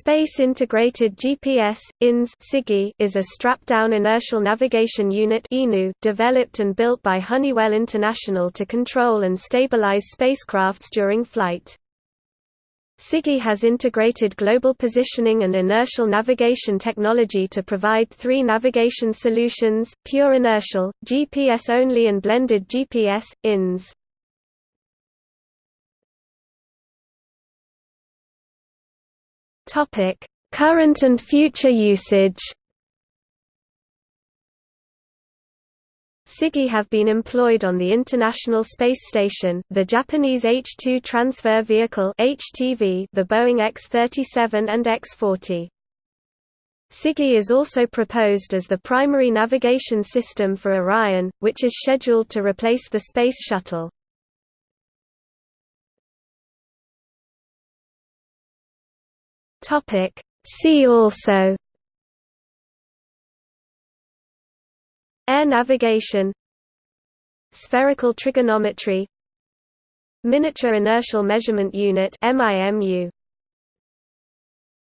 Space Integrated GPS INS is a strap-down inertial navigation unit developed and built by Honeywell International to control and stabilize spacecrafts during flight. SIGI has integrated global positioning and inertial navigation technology to provide three navigation solutions, pure inertial, GPS only and blended GPS, INS. Topic: Current and future usage. SIGI have been employed on the International Space Station, the Japanese H-2 Transfer Vehicle (HTV), the Boeing X-37 and X-40. SIGI is also proposed as the primary navigation system for Orion, which is scheduled to replace the Space Shuttle. Topic. See also Air navigation Spherical trigonometry Miniature Inertial Measurement Unit MIMU